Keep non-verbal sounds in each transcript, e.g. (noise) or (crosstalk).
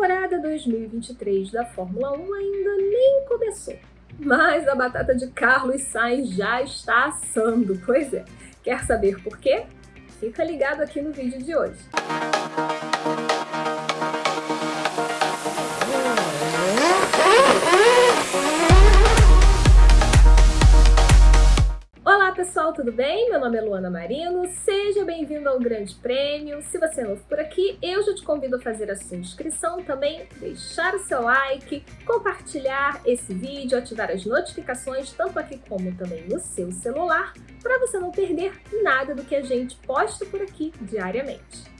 temporada 2023 da Fórmula 1 ainda nem começou, mas a batata de Carlos Sainz já está assando. Pois é, quer saber por quê? Fica ligado aqui no vídeo de hoje. Pessoal, tudo bem? Meu nome é Luana Marino, seja bem-vindo ao Grande Prêmio. Se você é novo por aqui, eu já te convido a fazer a sua inscrição também, deixar o seu like, compartilhar esse vídeo, ativar as notificações, tanto aqui como também no seu celular, para você não perder nada do que a gente posta por aqui diariamente.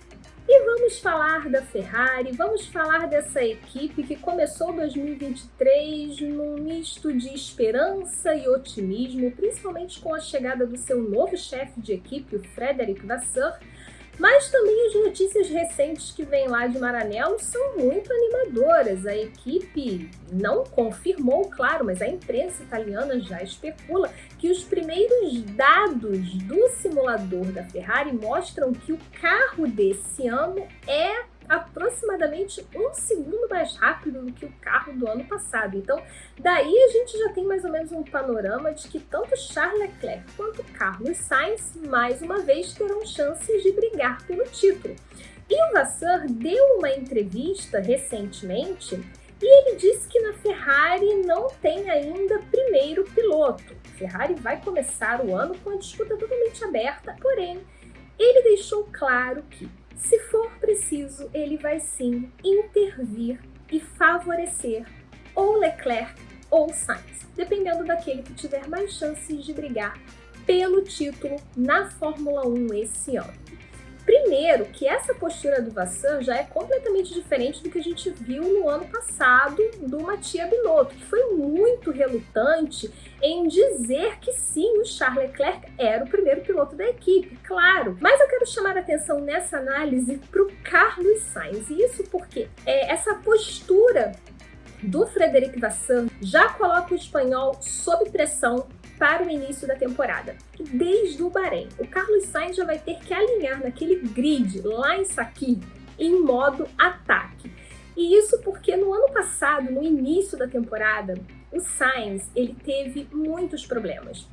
E vamos falar da Ferrari, vamos falar dessa equipe que começou 2023 num misto de esperança e otimismo, principalmente com a chegada do seu novo chefe de equipe, o Frederic Vasseur, mas também as notícias recentes que vêm lá de Maranello são muito animadoras. A equipe não confirmou, claro, mas a imprensa italiana já especula que os primeiros dados do simulador da Ferrari mostram que o carro desse ano é aproximadamente um segundo mais rápido do que o carro do ano passado. Então, daí a gente já tem mais ou menos um panorama de que tanto Charles Leclerc quanto Carlos Sainz, mais uma vez, terão chances de brigar pelo título. E o Vasseur deu uma entrevista recentemente e ele disse que na Ferrari não tem ainda primeiro piloto. A Ferrari vai começar o ano com a disputa totalmente aberta, porém, ele deixou claro que se for preciso, ele vai sim intervir e favorecer ou Leclerc ou Sainz, dependendo daquele que tiver mais chances de brigar pelo título na Fórmula 1 esse ano. Primeiro, que essa postura do Vassan já é completamente diferente do que a gente viu no ano passado do Matia Binotto, que foi muito relutante em dizer que sim, o Charles Leclerc era o primeiro piloto da equipe, claro. Mas eu quero chamar a atenção nessa análise para o Carlos Sainz, e isso porque é, essa postura do Frederic Vassan já coloca o espanhol sob pressão para o início da temporada. Desde o Bahrein, o Carlos Sainz já vai ter que alinhar naquele grid lá em Saki em modo ataque. E isso porque no ano passado, no início da temporada, o Sainz ele teve muitos problemas,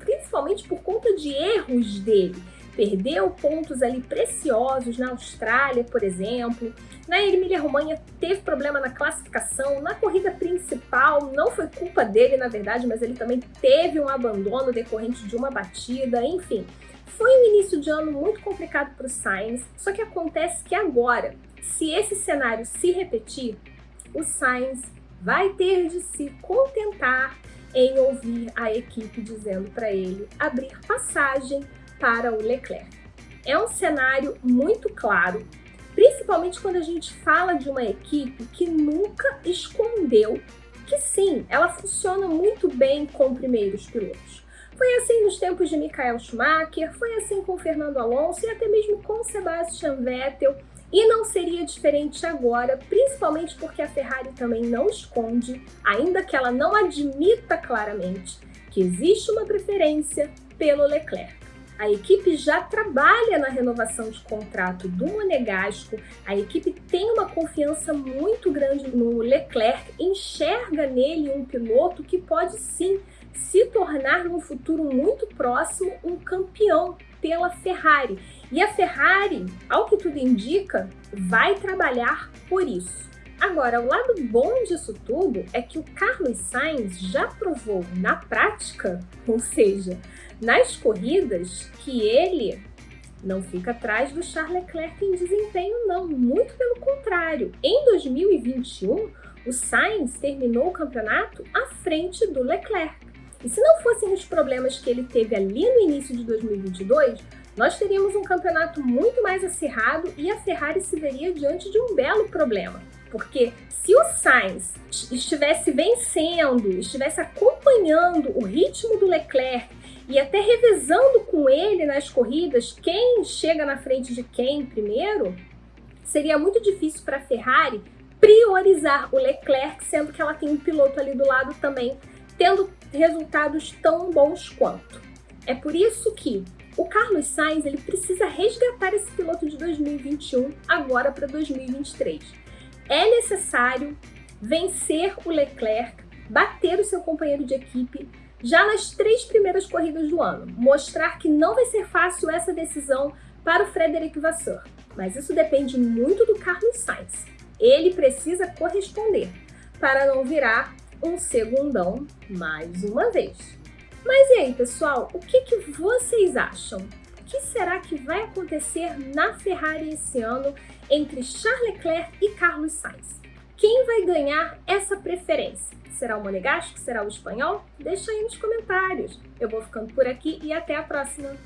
principalmente por conta de erros dele perdeu pontos ali preciosos na Austrália, por exemplo. Na Emília-Romanha teve problema na classificação, na corrida principal não foi culpa dele, na verdade, mas ele também teve um abandono decorrente de uma batida, enfim. Foi um início de ano muito complicado para o Sainz, só que acontece que agora, se esse cenário se repetir, o Sainz vai ter de se contentar em ouvir a equipe dizendo para ele abrir passagem para o Leclerc. É um cenário muito claro, principalmente quando a gente fala de uma equipe que nunca escondeu que sim, ela funciona muito bem com primeiros pilotos. Foi assim nos tempos de Michael Schumacher, foi assim com Fernando Alonso e até mesmo com Sebastian Vettel, e não seria diferente agora, principalmente porque a Ferrari também não esconde, ainda que ela não admita claramente, que existe uma preferência pelo Leclerc. A equipe já trabalha na renovação de contrato do Monegasco, a equipe tem uma confiança muito grande no Leclerc, enxerga nele um piloto que pode sim se tornar no futuro muito próximo um campeão pela Ferrari. E a Ferrari, ao que tudo indica, vai trabalhar por isso. Agora, o lado bom disso tudo é que o Carlos Sainz já provou na prática, (laughs) ou seja, nas corridas, que ele não fica atrás do Charles Leclerc em desempenho, não. Muito pelo contrário. Em 2021, o Sainz terminou o campeonato à frente do Leclerc. E se não fossem os problemas que ele teve ali no início de 2022, nós teríamos um campeonato muito mais acirrado e a Ferrari se veria diante de um belo problema. Porque se o Sainz estivesse vencendo, estivesse acompanhando o ritmo do Leclerc e até revezando com ele nas corridas quem chega na frente de quem primeiro, seria muito difícil para a Ferrari priorizar o Leclerc, sendo que ela tem um piloto ali do lado também, tendo resultados tão bons quanto. É por isso que o Carlos Sainz ele precisa resgatar esse piloto de 2021 agora para 2023. É necessário vencer o Leclerc, bater o seu companheiro de equipe já nas três primeiras corridas do ano, mostrar que não vai ser fácil essa decisão para o Frederic Vasseur, mas isso depende muito do Carlos Sainz. Ele precisa corresponder para não virar um segundão mais uma vez. Mas e aí, pessoal, o que, que vocês acham? Que será que vai acontecer na Ferrari esse ano entre Charles Leclerc e Carlos Sainz? Quem vai ganhar essa preferência? Será o Monegasco? Será o espanhol? Deixa aí nos comentários. Eu vou ficando por aqui e até a próxima!